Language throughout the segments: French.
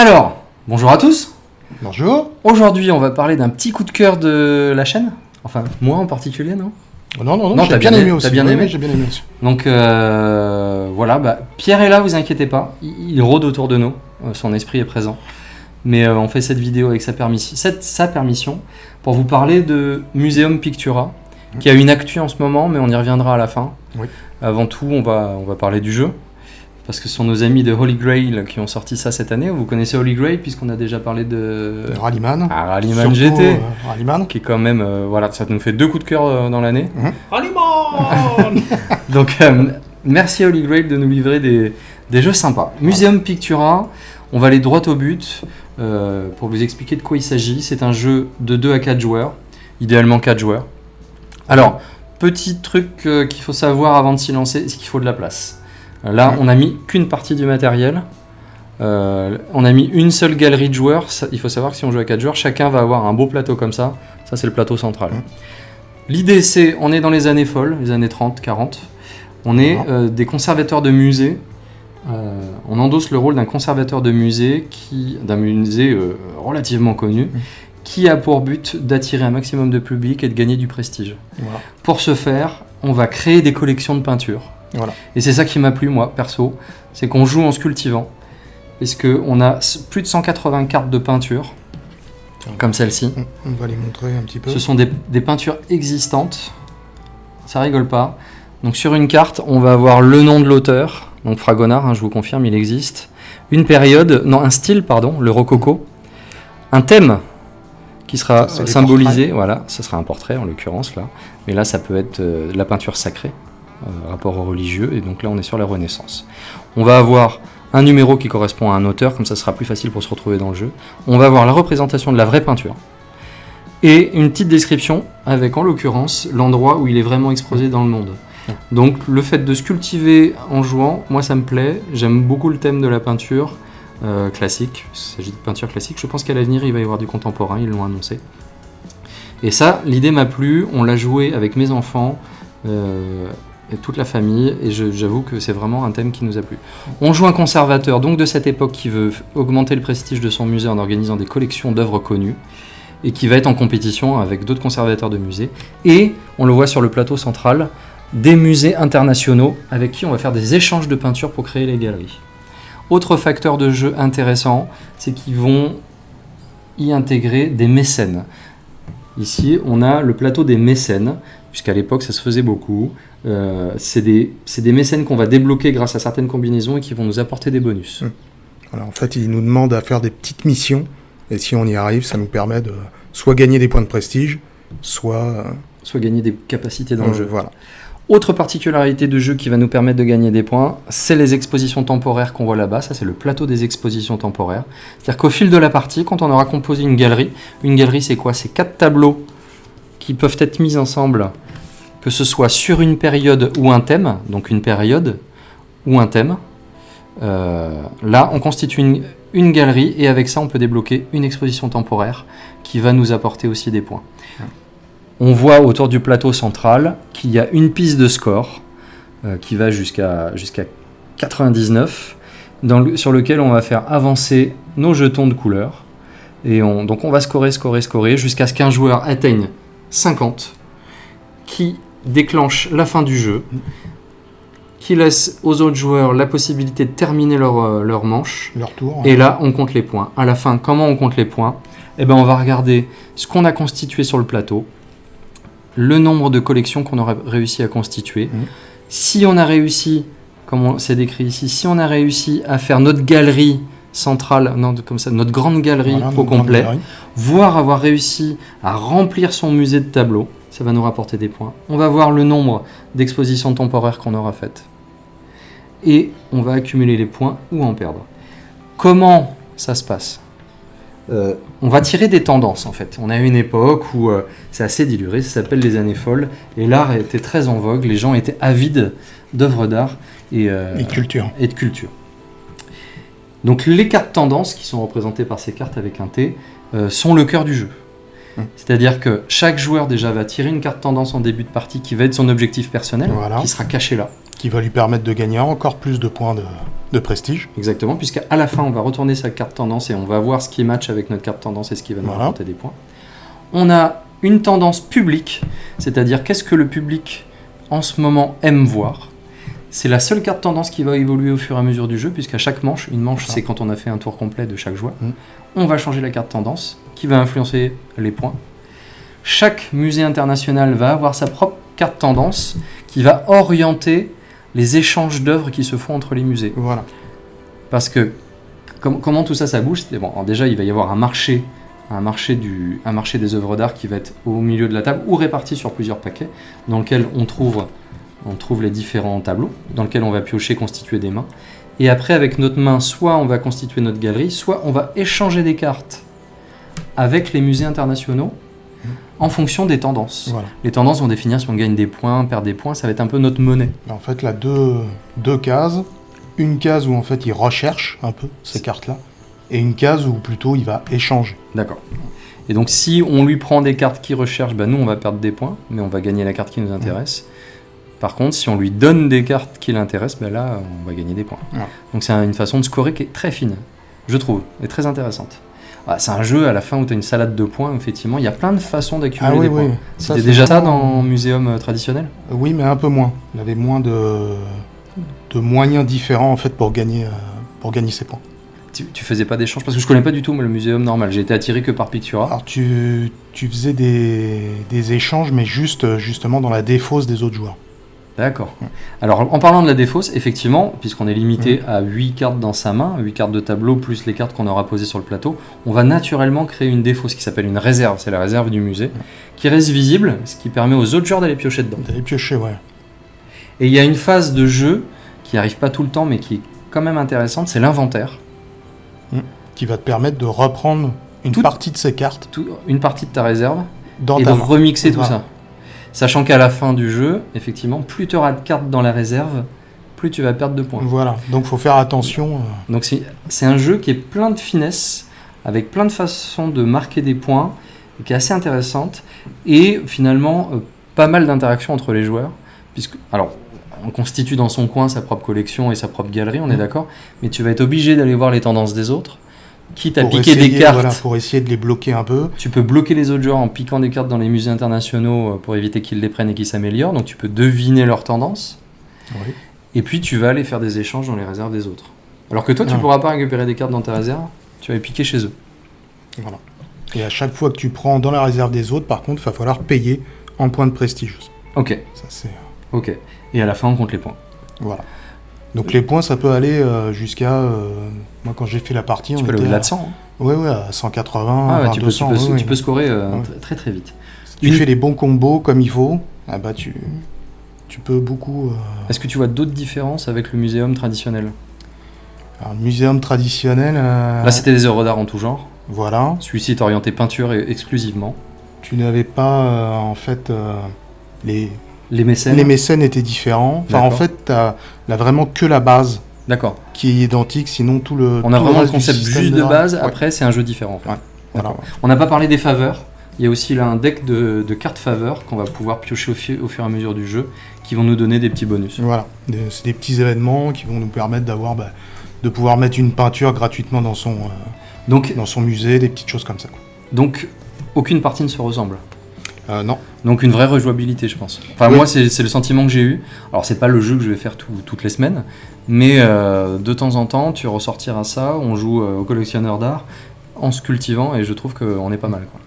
Alors, bonjour à tous. Bonjour. Aujourd'hui, on va parler d'un petit coup de cœur de la chaîne. Enfin, moi en particulier, non Oh Non, non, non, Non, j'ai t'as bien, bien aimé aussi. t'as bien aimé oui, J'ai bien aimé aussi. Donc euh, voilà, bah, Pierre est là, vous inquiétez pas. Il, il rôde autour de nous. Euh, son esprit est présent. Mais euh, on fait cette vidéo avec sa permission, cette- sa permission pour vous parler de Museum Pictura, qui a une actu en ce moment, mais on y reviendra à la fin. Oui. Avant tout, on va, on va parler du jeu. Parce que ce sont nos amis de Holy Grail qui ont sorti ça cette année. Vous connaissez Holy Grail puisqu'on a déjà parlé de Rallyman. ah, Rallyman GT. euh, Rallyman. qui est quand même, euh, voilà, ça nous fait deux coups de cœur euh, dans l'année. Rallyman Donc, euh, merci Holy Grail de nous livrer des, des jeux sympas. Museum Pictura, on va aller droit au but euh, pour vous expliquer de quoi il s'agit. C'est un jeu de 2 à 4 joueurs, idéalement 4 joueurs. Alors, petit truc euh, qu'il faut savoir avant de s'y lancer, c'est qu'il faut de la place. Là, on a mis qu'une partie du matériel. Euh, on a mis une seule galerie de joueurs. Ça- il faut savoir que si on joue à 4 joueurs, chacun va avoir un beau plateau comme ça. Ça, c'est le plateau central. L'idée, c'est, on est dans les années folles, les années 30, 40. On est euh, des conservateurs de musée. Euh, on endosse le rôle d'un conservateur de musée, qui, d'un musée relativement connu, Mm. qui a pour but d'attirer un maximum de public et de gagner du prestige. Voilà. Pour ce faire, on va créer des collections de peintures. Voilà. Et c'est ça qui m'a plu, moi, perso, c'est qu'on joue en se cultivant. Parce qu'on a plus de 180 cartes de peinture, comme celle-ci. On va les montrer un petit peu. Ce sont des, des peintures existantes. Ça rigole pas. Donc sur une carte, on va avoir le nom de l'auteur. Donc Fragonard, hein, je vous confirme, il existe. Une période, non, un style, pardon, le rococo. Un thème qui sera symbolisé. Voilà, ce sera un portrait en l'occurrence là. Mais là, ça peut être euh, de la peinture sacrée, rapport au religieux. Et donc là, on est sur la Renaissance. On va avoir un numéro qui correspond à un auteur, comme ça sera plus facile pour se retrouver dans le jeu. On va avoir la représentation de la vraie peinture et une petite description avec en l'occurrence l'endroit où il est vraiment exposé dans le monde. Donc le fait de se cultiver en jouant, moi ça me plaît, j'aime beaucoup le thème de la peinture euh, classique, il s'agit de peinture classique, je pense qu'à l'avenir il va y avoir du contemporain, ils l'ont annoncé. Et ça, l'idée m'a plu, on l'a joué avec mes enfants euh, et toute la famille, et j'avoue que c'est vraiment un thème qui nous a plu. On joue un conservateur donc de cette époque qui veut augmenter le prestige de son musée en organisant des collections d'œuvres connues et qui va être en compétition avec d'autres conservateurs de musées. Et on le voit sur le plateau central, des musées internationaux avec qui on va faire des échanges de peintures pour créer les galeries. Autre facteur de jeu intéressant, c'est qu'ils vont y intégrer des mécènes. Ici, on a le plateau des mécènes, puisqu'à l'époque ça se faisait beaucoup. Euh, c'est des, mécènes qu'on va débloquer grâce à certaines combinaisons et qui vont nous apporter des bonus. Voilà, en fait, ils nous demandent à faire des petites missions. Et si on y arrive, ça nous permet de soit gagner des points de prestige, soit. euh, Soit gagner des capacités dans le euh, jeu. Voilà. Autre particularité de jeu qui va nous permettre de gagner des points, c'est les expositions temporaires qu'on voit là-bas. Ça, c'est le plateau des expositions temporaires. C'est-à-dire qu'au fil de la partie, quand on aura composé une galerie, une galerie, c'est quoi? C'est quatre tableaux qui peuvent être mis ensemble, que ce soit sur une période ou un thème, donc une période ou un thème. Euh, là, on constitue une, galerie et avec ça, on peut débloquer une exposition temporaire qui va nous apporter aussi des points. On voit autour du plateau central qu'il y a une piste de score euh, qui va jusqu'à jusqu'à 99, dans le- sur lequel on va faire avancer nos jetons de couleur. Et on, donc on va scorer, scorer, scorer jusqu'à ce qu'un joueur atteigne 50, qui déclenche la fin du jeu, qui laisse aux autres joueurs la possibilité de terminer leur, euh, leur manche. Leur tour. Et là, on compte les points. À la fin, comment on compte les points? Eh ben, on va regarder ce qu'on a constitué sur le plateau, le nombre de collections qu'on aura réussi à constituer. Mhm. Si on a réussi, comme on- c'est décrit ici, si on a réussi à faire notre galerie centrale, non, comme ça, notre grande galerie Voilà, au complet, galerie. voire avoir réussi à remplir son musée de tableaux, ça va nous rapporter des points. On va voir le nombre d'expositions temporaires qu'on aura faites. Et on va accumuler les points ou en perdre. Comment ça se passe Euh, On va tirer des tendances en fait. On a une époque où euh, c'est assez diluré, ça s'appelle les années folles, et l'art était très en vogue, les gens étaient avides d'œuvres d'art et, euh, Et culture. et de culture. Donc les cartes tendances, qui sont représentées par ces cartes avec un T, euh, sont le cœur du jeu. Hmm. C'est-à-dire que chaque joueur déjà va tirer une carte tendance en début de partie qui va être son objectif personnel, Voilà. qui sera caché là. Qui va lui permettre de gagner encore plus de points de, de prestige. Exactement, puisqu'à la fin, on va retourner sa carte tendance et on va voir ce qui match avec notre carte tendance et ce qui va nous Voilà. rapporter des points. On a une tendance publique, c'est-à-dire qu'est-ce que le public en ce moment aime voir? C'est la seule carte tendance qui va évoluer au fur et à mesure du jeu, puisqu'à chaque manche, une manche c'est quand on a fait un tour complet de chaque joueur, Mm. on va changer la carte tendance qui va influencer les points. Chaque musée international va avoir sa propre carte tendance qui va orienter les échanges d'œuvres qui se font entre les musées. Voilà. Parce que com- comment tout ça, ça bouge bon, Déjà, il va y avoir un marché, un marché, du, un marché des œuvres d'art qui va être au milieu de la table ou réparti sur plusieurs paquets, dans lequel on trouve, on trouve les différents tableaux, dans lequel on va piocher, constituer des mains. Et après, avec notre main, soit on va constituer notre galerie, soit on va échanger des cartes avec les musées internationaux en fonction des tendances. voilà. Les tendances vont définir si on gagne des points, perd des points, ça va être un peu notre monnaie. En fait, là, deux, deux cases. Une case où en fait il recherche un peu ces cartes-là, et une case où plutôt il va échanger. D'accord. Et donc si on lui prend des cartes qu'il recherche, bah, nous on va perdre des points, mais on va gagner la carte qui nous intéresse. Par contre, si on lui donne des cartes qui l'intéressent, bah, là on va gagner des points. Ouais. Donc c'est un- une façon de scorer qui est très fine, je trouve, et très intéressante. Ah, c'est un jeu à la fin où tu as une salade de points, effectivement. Il y a plein de façons d'accumuler Ah oui, des oui. points. C'était déjà ça dans muséum euh, traditionnel? Oui, mais un peu moins. Il avait moins de, de moyens différents en fait pour gagner, euh, pour gagner ses points. tu, tu faisais pas d'échange? Parce que je connais pas du tout moi, le muséum normal. J'ai été attiré que par Pictura. Alors tu, tu faisais des, des échanges, mais juste euh, justement dans la défausse des autres joueurs. D'accord. Alors, en parlant de la défausse, effectivement, puisqu'on est limité Mm. à 8 cartes dans sa main, 8 cartes de tableau, plus les cartes qu'on aura posées sur le plateau, on va naturellement créer une défausse qui s'appelle une réserve, c'est la réserve du musée, qui reste visible, ce qui permet aux autres joueurs d'aller piocher dedans. D'aller piocher, ouais. Et il y a une phase de jeu qui arrive pas tout le temps, mais qui est quand même intéressante, c'est l'inventaire. Qui va te permettre de reprendre une Tout- partie de ces cartes Tout- Une partie de ta réserve, dans et de main. remixer tout ça. Sachant qu'à la fin du jeu, effectivement, plus tu auras de cartes dans la réserve, plus tu vas perdre de points. Voilà, donc faut faire attention. euh, Donc c'est un jeu qui est plein de finesse, avec plein de façons de marquer des points, qui est assez intéressante, et finalement euh, pas mal d'interactions entre les joueurs, puisque alors on constitue dans son coin sa propre collection et sa propre galerie, on est Mhm. d'accord, mais tu vas être obligé d'aller voir les tendances des autres, quitte à pour piquer essayer, des cartes. voilà, pour essayer de les bloquer un peu. Tu peux bloquer les autres joueurs en piquant des cartes dans les musées internationaux euh, pour éviter qu'ils les prennent et qu'ils s'améliorent, donc tu peux deviner leurs tendances. Oui. Et puis tu vas aller faire des échanges dans les réserves des autres. Alors que toi, tu Ah. pourras pas récupérer des cartes dans ta réserve, tu vas les piquer chez eux. Voilà. Et à chaque fois que tu prends dans la réserve des autres, par contre, il va falloir payer en points de prestige. Ok, Ça, c'est... ok. Et à la fin, on compte les points. Voilà. Donc les points, ça peut aller euh, jusqu'à... euh, moi, quand j'ai fait la partie, Tu on peux aller était au-delà à... de 100. hein. Ouais, ouais, à 180, Ah ouais, tu, peux, 200. tu, peux, ouais, tu ouais. peux scorer très très vite. Si tu Une- fais les bons combos comme il faut, ah bah tu, tu peux beaucoup... euh, Est-ce que tu vois d'autres différences avec le muséum traditionnel? Alors, le muséum traditionnel... euh, Là, c'était des œuvres d'art en tout genre. Voilà. Celui-ci est orienté peinture exclusivement. Tu n'avais pas, euh, en fait... euh, les, Les mécènes les mécènes étaient différents. Enfin, en fait, t'as as vraiment que la base D'accord. qui est identique, sinon tout le. On a vraiment le concept juste de base, Ouais, après, c'est un jeu différent. en fait. Ouais. voilà. D'accord. On n'a pas parlé des faveurs. Il y a aussi là un deck de, de cartes faveurs qu'on va pouvoir piocher au, fi- au fur et à mesure du jeu, qui vont nous donner des petits bonus. Voilà. C'est des petits événements qui vont nous permettre d'avoir, bah, de pouvoir mettre une peinture gratuitement dans son, euh, Donc, dans son musée, des petites choses comme ça. quoi. donc aucune partie ne se ressemble. Euh, non. Donc une vraie rejouabilité, je pense. Enfin, Oui. moi, c'est le sentiment que j'ai eu. Alors, c'est pas le jeu que je vais faire tout- toutes les semaines, mais euh, de temps en temps, tu ressortiras ça. On joue euh, au collectionneur d'art en se cultivant, et je trouve qu'on est pas mal. quoi.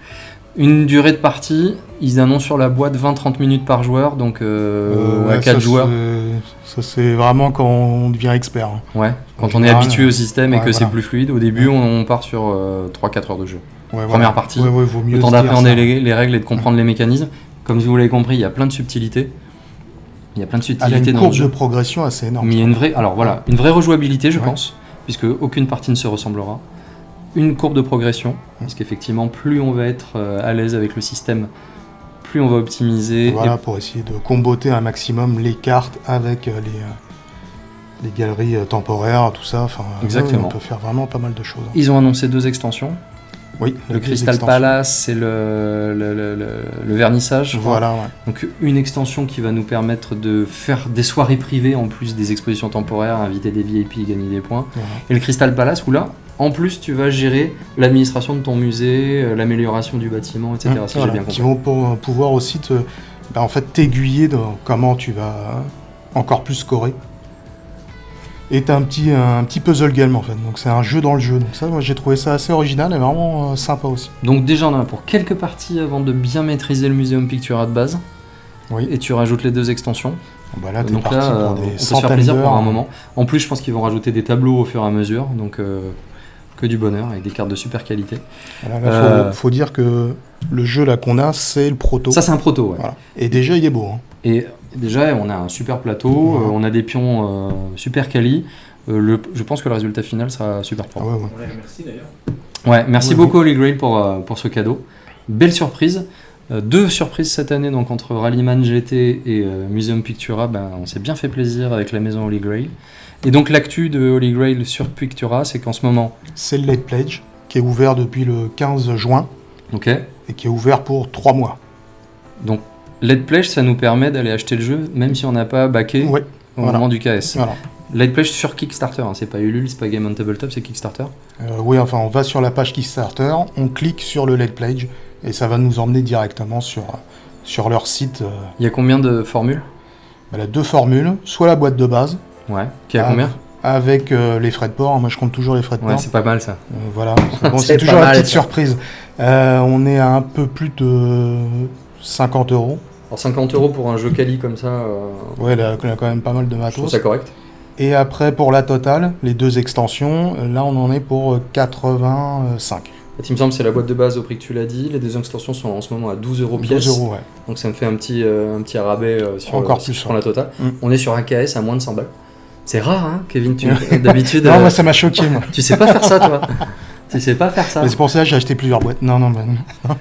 Une durée de partie, ils annoncent sur la boîte 20-30 minutes par joueur, donc à ouais, 4 ça, joueurs. Ça, c'est vraiment quand on devient expert. hein. Ouais, quand on est habitué au système et que c'est plus fluide, au début, on, on part sur 3-4 heures de jeu. Ouais, Première partie, Ouais, ouais, vaut mieux Le temps d'appréhender les, les règles et de comprendre les mécanismes. Comme vous l'avez compris, il y a plein de subtilités. Il y a plein de Elle a subtilités une dans le courbe de progression assez énorme. Mais il y a une vraie, alors voilà, une vraie rejouabilité, je pense, puisque aucune partie ne se ressemblera. Une courbe de progression, parce qu'effectivement, plus on va être euh, à l'aise avec le système, plus on va optimiser. Voilà, pour essayer de comboter un maximum les cartes avec euh, les, euh, les galeries temporaires, tout ça. Enfin, Exactement. on peut faire vraiment pas mal de choses. Ils ont annoncé deux extensions. Oui, Le Crystal extensions. Palace, c'est le, le, le- le- le vernissage. Voilà, ouais. Donc une extension qui va nous permettre de faire des soirées privées en plus des expositions temporaires, inviter des VIP, gagner des points. Et le Crystal Palace où là, en plus, tu vas gérer l'administration de ton musée, euh, l'amélioration du bâtiment, etc. Mmh, si voilà, bien qui compris. vont pour- pouvoir aussi te, bah, en fait, t'aiguiller dans comment tu vas encore plus scorer. T'as un petit, un petit puzzle game en fait, donc c'est un jeu dans le jeu. Donc ça, moi j'ai trouvé ça assez original et vraiment euh, sympa aussi. Donc déjà, on en a pour quelques parties avant de bien maîtriser le Museum Pictura de base. Oui. Et tu rajoutes les deux extensions. Bah là, t'es donc là, euh, on peut se faire plaisir pour un moment. En plus, je pense qu'ils vont rajouter des tableaux au fur et à mesure. Donc euh, que du bonheur avec des cartes de super qualité. Voilà, là, Euh, faut, faut dire que le jeu là qu'on a, c'est le proto. Ça, c'est un proto, ouais. Voilà. Et déjà, il est beau. hein. Et déjà, on a un super plateau, Ouais. euh, on a des pions euh, super quali. Euh, le, je pense que le résultat final sera super Ah propre. ouais, ouais. Ouais, merci d'ailleurs. Ouais, merci Ouais, beaucoup Holy Grail pour, euh, pour ce cadeau. Belle surprise. Euh, deux surprises cette année, donc entre Rallyman GT et euh, Museum Pictura, ben, on s'est bien fait plaisir avec la maison Holy Grail. Et donc l'actu de Holy Grail sur Pictura, c'est qu'en ce moment, C'est le Late Pledge qui est ouvert depuis le 15 juin ok, et qui est ouvert pour 3 mois. donc Led Pledge, ça nous permet d'aller acheter le jeu, même si on n'a pas backé Ouais, au voilà. moment du KS. voilà. Led Pledge sur Kickstarter, hein, c'est pas Ulule, c'est pas Game on Tabletop, c'est Kickstarter. Euh, oui, enfin, on va sur la page Kickstarter, on clique sur le Late Pledge et ça va nous emmener directement sur, sur leur site. euh, Il y a combien de formules? Bah, deux formules, soit la boîte de base, Ouais. Qui a combien? avec euh, les frais de port. Moi, je compte toujours les frais de Ouais, port. c'est pas mal ça. Euh, voilà, c'est bon, toujours la petite ça. surprise. Euh, on est à un peu plus de 50 euros. Alors 50 euros pour un jeu quali comme ça, euh, Ouais, là, il a quand même pas mal de je trouve matos. ça correct. Et après, pour la totale, les deux extensions, euh, là, on en est pour euh, 85. Il me semble que c'est la boîte de base au prix que tu l'as dit. Les deux extensions sont en ce moment à 12 euros pièce. 12 euros, ouais. Donc ça me fait un petit, euh, un petit rabais euh, sur, Encore plus, prends la totale. Mm. On est sur un KS à moins de 100 balles. C'est rare, hein, Kevin. Tu, d'habitude, Non, moi, ça m'a choqué, moi. tu sais pas faire ça, toi. tu sais pas faire ça. Mais c'est pour ça que j'ai acheté plusieurs boîtes. Non, non, bah, non.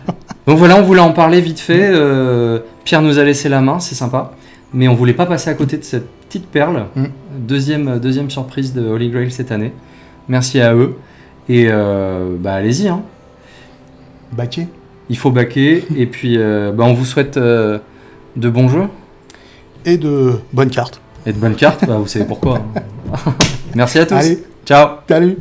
Donc voilà, on voulait en parler vite fait. Euh, Pierre nous a laissé la main, c'est sympa. Mais on voulait pas passer à côté de cette petite perle. Mm. Deuxième, deuxième surprise de Holy Grail cette année. Merci à eux. Et euh, bah allez-y, hein. Il faut baquer. et puis euh, bah, on vous souhaite euh, de bons jeux Et de bonnes cartes. et de bonnes cartes. Bah, vous savez pourquoi. hein. Merci à tous. Allez, Ciao. salut